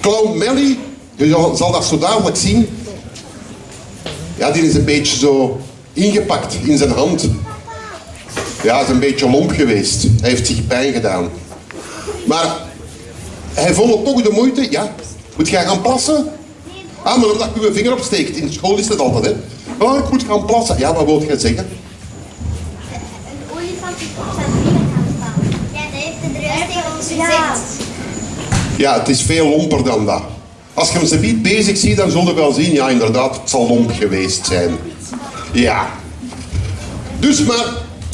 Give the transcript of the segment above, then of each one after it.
Clown Melly, je zal- dat zo dadelijk zien. Ja, die is een beetje zo ingepakt in zijn hand. Ja, is een beetje lomp geweest. Hij heeft zich pijn gedaan. Maar hij vond het toch de moeite. Ja, moet jij gaan plassen? Ah, maar omdat je je vinger opsteekt. In school is dat altijd, hè. Oh, ik moet gaan plassen. Ja, wat wil jij zeggen? Een olifant die op zijn vinger gaat staan. Ja, dat heeft de druis tegen ons gezegd. Ja, het is veel lomper dan dat. Als je hem ze niet bezig ziet, dan zul je wel zien, ja inderdaad, het zal lomp geweest zijn. Ja. Dus maar,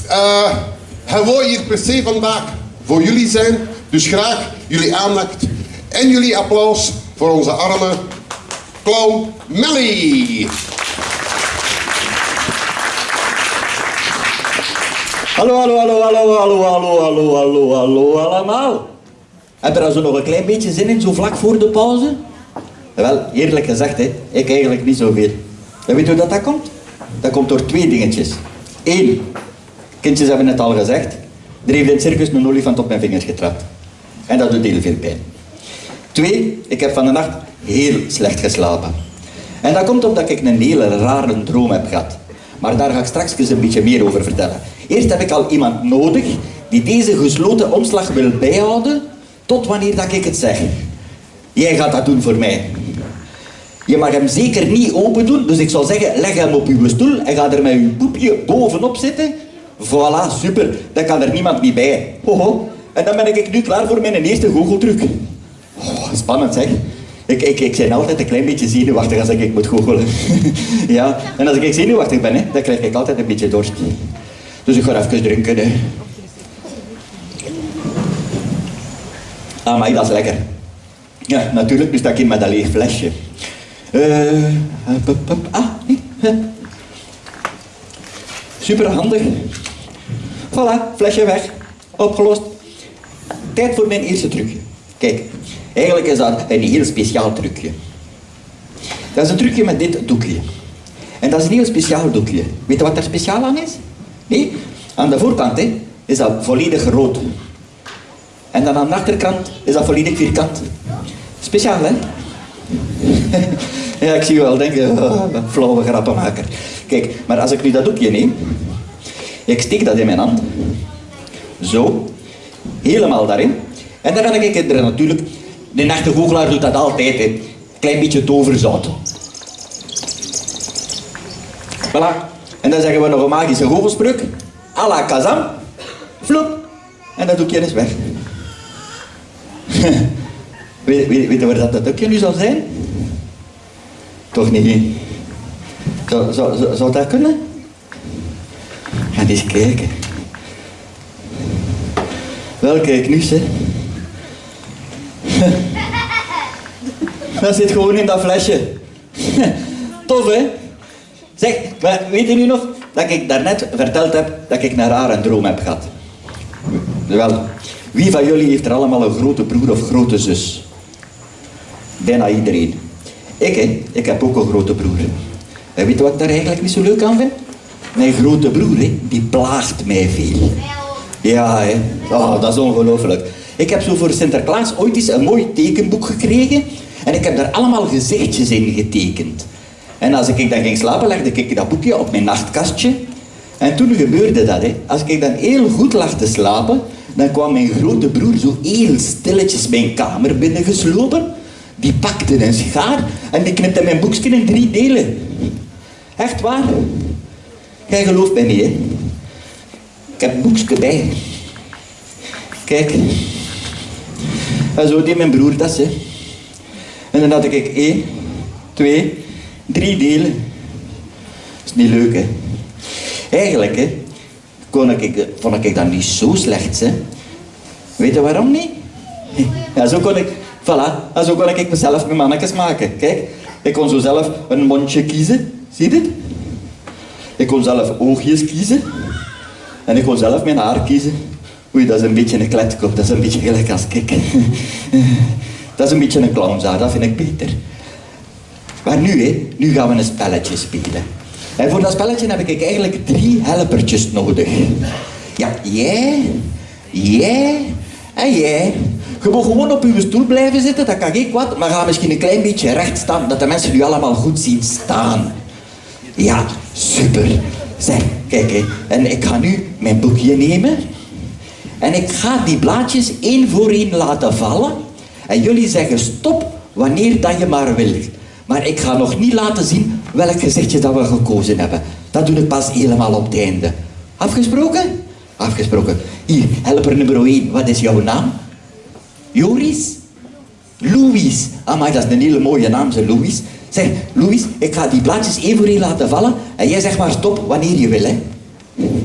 eh hij wil hier per se vandaag voor jullie zijn. Dus graag jullie aandacht en jullie applaus voor onze arme clown Melly. Hallo, hallo, hallo, hallo, hallo, hallo, hallo, hallo, hallo, allemaal. Heb je er zo nog een klein beetje zin in, zo vlak voor de pauze? Wel, eerlijk gezegd, hè, ik eigenlijk niet zoveel. En weet je hoe dat, dat komt? Dat komt door twee dingetjes. Eén, kindjes hebben het al gezegd, er heeft in het circus een olifant op mijn vingers getrapt. En dat doet heel veel pijn. Twee, ik heb van de nacht heel slecht geslapen. En dat komt omdat ik een hele rare droom heb gehad. Maar daar ga ik straks een beetje meer over vertellen. Eerst heb ik al iemand nodig die deze gesloten omslag wil bijhouden tot wanneer dat ik het zeg. Jij gaat dat doen voor mij. Je mag hem zeker niet open doen, dus ik zou zeggen, leg hem op uw stoel en ga er met uw poepje bovenop zitten. Voilà, super, dan kan er niemand niet bij. Hoho. En dan ben ik nu klaar voor mijn eerste goocheltruc. Oh, spannend zeg. Ik, ik, ik ben altijd een klein beetje zenuwachtig als ik, ik moet goochelen. ja, en als ik zenuwachtig ben, hè, dan krijg ik altijd een beetje dorst. Dus ik ga even drinken. Hè. Ah, maar dat is lekker. Ja, natuurlijk, dus dat ik met een leeg flesje. Eh, hup, hup. ah, nee. Super handig. Voilà, flesje weg. Opgelost. Tijd voor mijn eerste trucje. Kijk, eigenlijk is dat een heel speciaal trucje. Dat is een trucje met dit doekje. En dat is een heel speciaal doekje. Weet je wat daar speciaal aan is? Nee, aan de voorkant hè, is dat volledig rood. En dan aan de achterkant is dat volledig vierkant. Speciaal, hè? ja, ik zie je wel denken, oh, flauwe grappenmaker. Kijk, maar als ik nu dat doekje neem, ik steek dat in mijn hand, zo, helemaal daarin, en dan ga ik er natuurlijk, de echte doet dat altijd, hè. klein beetje toverzout. Voilà. En dan zeggen we nog een magische goochelspreuk, à la Kazam, flop, en dat doekje is weg. weet, weet, je waar dat, dat nu zal zijn? Toch niet? Zou, zou, zou, zou dat kunnen? Ga eens kijken. Wel, kijk nu, hè. Dat zit gewoon in dat flesje. Tof, hè? Zeg, maar weet je nu nog dat ik daarnet verteld heb dat ik een rare droom heb gehad? Wel, wie van jullie heeft er allemaal een grote broer of grote zus? Bijna iedereen. Ik, hè, ik heb ook een grote broer. En weet je wat ik daar eigenlijk niet zo leuk aan vind? Mijn grote broer, hè, die plaagt mij veel. Ja, hè. Oh, dat is ongelooflijk. Ik heb zo voor Sinterklaas ooit eens een mooi tekenboek gekregen en ik heb daar allemaal gezichtjes in getekend. En als ik dan ging slapen, legde ik dat boekje op mijn nachtkastje. En toen gebeurde dat, hè. Als ik dan heel goed lag te slapen, dan kwam mijn grote broer zo heel stilletjes mijn kamer binnengeslopen. Die pakte een schaar en die knipte mijn boekje in drie delen. Echt waar. Jij gelooft mij niet, hè? Ik heb een boekje bij. Kijk. En zo deed mijn broer dat, hè. En dan had ik één, twee, drie delen. Dat is niet leuk, hè. Eigenlijk, hè, kon ik, vond ik dat niet zo slecht, hè. Weet je waarom niet? Ja, zo kon ik, voilà, zo kon ik mezelf mijn mannetjes maken. Kijk, ik kon zo zelf een mondje kiezen. Zie je dit? Ik kon zelf oogjes kiezen. En ik kon zelf mijn haar kiezen. Oei, dat is een beetje een kletkop. Dat is een beetje gelijk als ik. Dat is een beetje een clownshaar, dat vind ik beter. Maar nu, hè, nu gaan we een spelletje spelen. En voor dat spelletje heb ik eigenlijk drie helpertjes nodig. Ja, jij, jij En jij, je mag gewoon op uw stoel blijven zitten, dat kan geen kwaad, maar ga misschien een klein beetje recht staan, dat de mensen u allemaal goed zien staan. Ja, super. Zeg, kijk, en ik ga nu mijn boekje nemen en ik ga die blaadjes één voor één laten vallen en jullie zeggen stop wanneer dat je maar wilt. Maar ik ga nog niet laten zien welk gezichtje dat we gekozen hebben. Dat doe ik pas helemaal op het einde. Afgesproken? Afgesproken. Hier, helper nummer 1. Wat is jouw naam? Joris? Louis. Amai, dat is een hele mooie naam, ze Louis. Zeg, Louis, ik ga die blaadjes één voor één laten vallen. En jij zegt maar stop wanneer je wil, hè.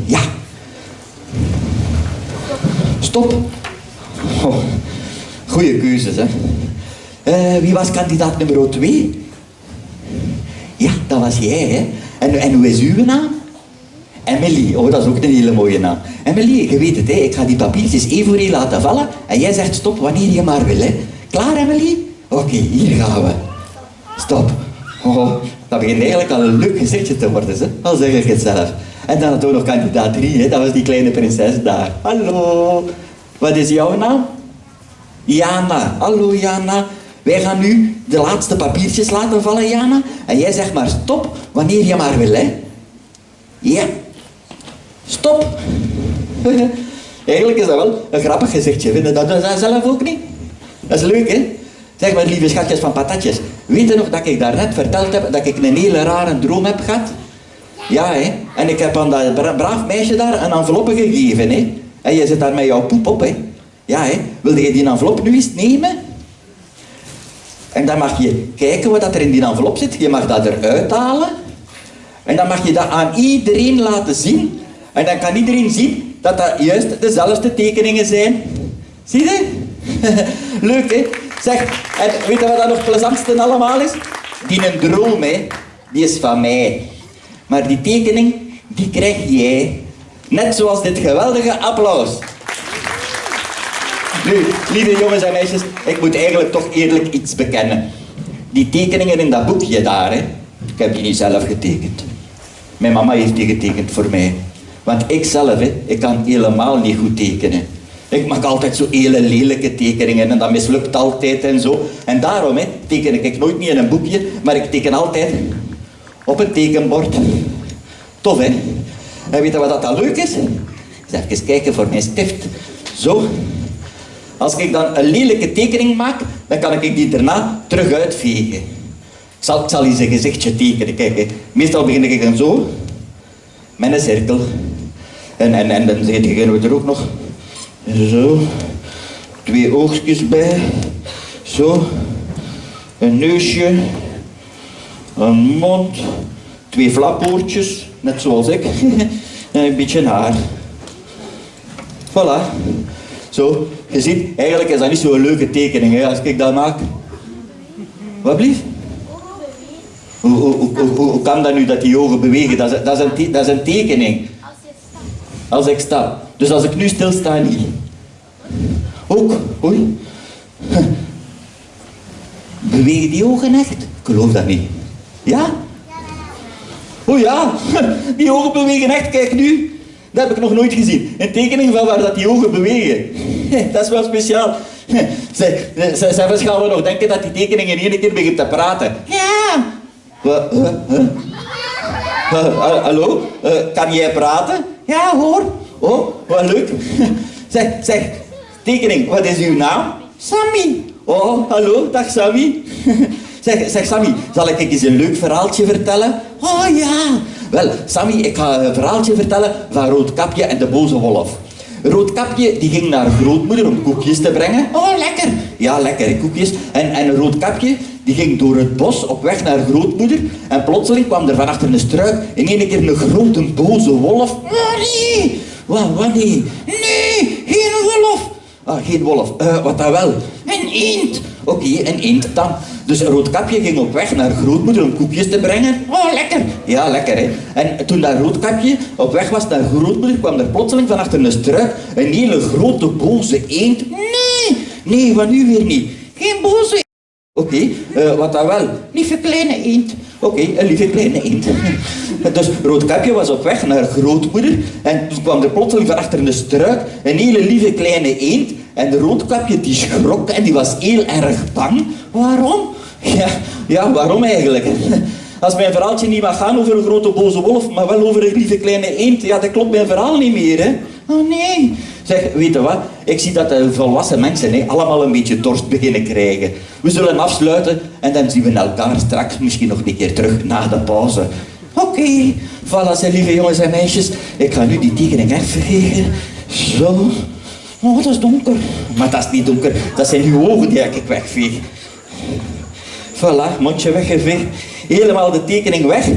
Ja. Stop. Oh, goeie keuzes, hè. Eh, wie was kandidaat nummer 2? Ja, dat was jij, hè. En, en hoe is uw naam? Emily, oh dat is ook een hele mooie naam. Emily, je weet het, hè, ik ga die papiertjes één voor één laten vallen en jij zegt stop wanneer je maar wil. Hè. Klaar Emily? Oké, hier gaan we. Stop. Oh, dat begint eigenlijk al een leuk gezichtje te worden, hè? al zeg ik het zelf. En dan had ook nog kandidaat 3, hè? dat was die kleine prinses daar. Hallo, wat is jouw naam? Jana. Hallo Jana. Wij gaan nu de laatste papiertjes laten vallen, Jana. En jij zegt maar stop wanneer je maar wil, hè. Ja. Stop. Eigenlijk is dat wel een grappig gezichtje. Vinden dat dat zelf ook niet? Dat is leuk, hè? Zeg maar, lieve schatjes van patatjes. Weet je nog dat ik daarnet verteld heb dat ik een hele rare droom heb gehad? Ja, hè? En ik heb aan dat bra- braaf meisje daar een enveloppe gegeven, hè? En je zit daar met jouw poep op, hè? Ja, hè? Wil je die envelop nu eens nemen? En dan mag je kijken wat er in die envelop zit. Je mag dat eruit halen. En dan mag je dat aan iedereen laten zien. En dan kan iedereen zien dat dat juist dezelfde tekeningen zijn. Zie je? Leuk, hè? Zeg, en weet je wat dat nog plezantste allemaal is? Die een droom, hè, die is van mij. Maar die tekening, die krijg jij. Net zoals dit geweldige applaus. Nu, lieve jongens en meisjes, ik moet eigenlijk toch eerlijk iets bekennen. Die tekeningen in dat boekje daar, ik heb die niet zelf getekend. Mijn mama heeft die getekend voor mij. Want ik zelf, ik kan helemaal niet goed tekenen. Ik maak altijd zo hele lelijke tekeningen en dat mislukt altijd en zo. En daarom hè, teken ik nooit niet in een boekje, maar ik teken altijd op een tekenbord. Tof hè? En weet je wat dat dan leuk is? Eens even kijken voor mijn stift. Zo. Als ik dan een lelijke tekening maak, dan kan ik die daarna terug uitvegen. Ik zal, ik zal gezichtje tekenen. Kijk, meestal begin ik dan zo, met een cirkel. En, en, en dan beginnen we er ook nog. Zo, twee oogjes bij, zo, een neusje, een mond, twee flapoortjes, net zoals ik, en een beetje haar. Voilà. Zo, je ziet, eigenlijk is dat niet zo'n leuke tekening hè, als ik dat maak. Wat blieft? Hoe, hoe, hoe, hoe, kan dat nu dat die ogen bewegen? Dat is, dat, is een, dat is een tekening. Als ik sta. Dus als ik nu stilsta, niet. Ook, oei. Bewegen die ogen echt? Ik geloof dat niet. Ja? Oh ja, die ogen bewegen echt, kijk nu. Dat heb ik nog nooit gezien. Een tekening van waar dat die ogen bewegen. Dat is wel speciaal. Zij, zij gaan we nog denken dat die tekening in één keer begint te praten. Ja. Wat? Huh? Huh? Uh, ha- hallo, Eh, kan jij praten? Ja hoor. Oh, wat leuk. zeg, zeg, tekening, wat is uw naam? Sammy. Oh, hallo, dag Sammy. zeg, zeg Sammy, zal ik eens een leuk verhaaltje vertellen? Oh ja. Wel, Sammy, ik ga een verhaaltje vertellen van Roodkapje en de boze wolf. Roodkapje die ging naar grootmoeder om koekjes te brengen. Oh, lekker. Ja, lekker, koekjes. En, en Roodkapje die ging door het bos op weg naar grootmoeder. En plotseling kwam er van achter een struik in één keer een grote boze wolf. Nee. Wat, wat nee? Nee, geen wolf. Ah, geen wolf. Eh, wat dan wel? Een eend. Oké, een eend dan. Dus Roodkapje ging op weg naar grootmoeder om koekjes te brengen. Oh, lekker. Ja, lekker hè. En toen dat Roodkapje op weg was naar grootmoeder, kwam er plotseling van achter een struik een hele grote boze eend. Nee, nee, van nu weer niet. Geen boze Oké, eh, wat dan wel? Lieve kleine eend. Oké, een lieve kleine eend. dus Roodkapje was op weg naar grootmoeder en toen kwam er plotseling van achter een struik een hele lieve kleine eend En de roodkapje die schrok en die was heel erg bang. Waarom? Ja, ja waarom eigenlijk? Als mijn verhaaltje niet mag gaan over een grote boze wolf, maar wel over een lieve kleine eend, ja, dat klopt mijn verhaal niet meer, hè. Oh nee. Zeg, weet je wat? Ik zie dat de volwassen mensen hè, allemaal een beetje dorst beginnen krijgen. We zullen afsluiten en dan zien we elkaar straks misschien nog een keer terug na de pauze. Oké, voilà, zijn lieve jongens en meisjes. Ik ga nu die tekening even Zo. Oh, dat is donker. Maar dat is niet donker, dat zijn uw ogen die ik wegveeg. Voilà, mondje weggeveegd. Helemaal de tekening weg.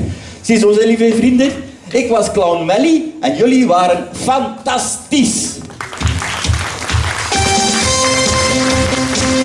Ziezo, zijn lieve vrienden. Ik was Clown Melly en jullie waren fantastisch.